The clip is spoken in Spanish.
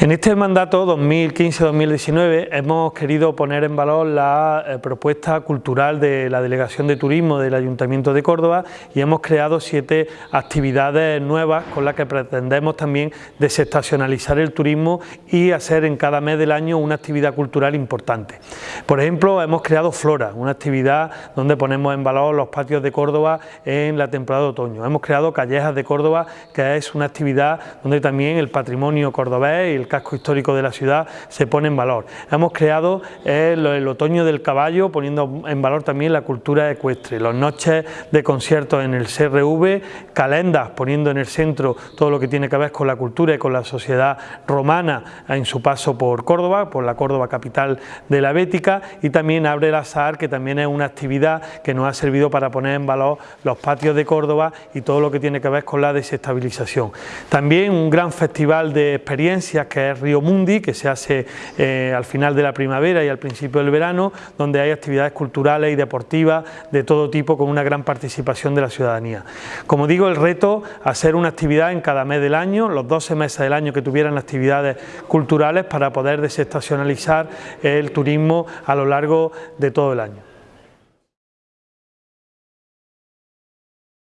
En este mandato 2015-2019 hemos querido poner en valor la eh, propuesta cultural de la Delegación de Turismo del Ayuntamiento de Córdoba y hemos creado siete actividades nuevas con las que pretendemos también desestacionalizar el turismo y hacer en cada mes del año una actividad cultural importante. Por ejemplo, hemos creado Flora, una actividad donde ponemos en valor los patios de Córdoba en la temporada de otoño. Hemos creado Callejas de Córdoba, que es una actividad donde también el patrimonio cordobés y el casco histórico de la ciudad se pone en valor. Hemos creado el, otoño del caballo poniendo en valor también la cultura ecuestre, las noches de conciertos en el CRV, calendas poniendo en el centro todo lo que tiene que ver con la cultura y con la sociedad romana en su paso por Córdoba, por la Córdoba capital de la Bética y también Abre el Azar que también es una actividad que nos ha servido para poner en valor los patios de Córdoba y todo lo que tiene que ver con la desestabilización. También un gran festival de experiencias que es Río Mundi, que se hace eh, al final de la primavera y al principio del verano, donde hay actividades culturales y deportivas de todo tipo con una gran participación de la ciudadanía. Como digo, el reto, hacer una actividad en cada mes del año, los 12 meses del año que tuvieran actividades culturales para poder desestacionalizar el turismo a lo largo de todo el año.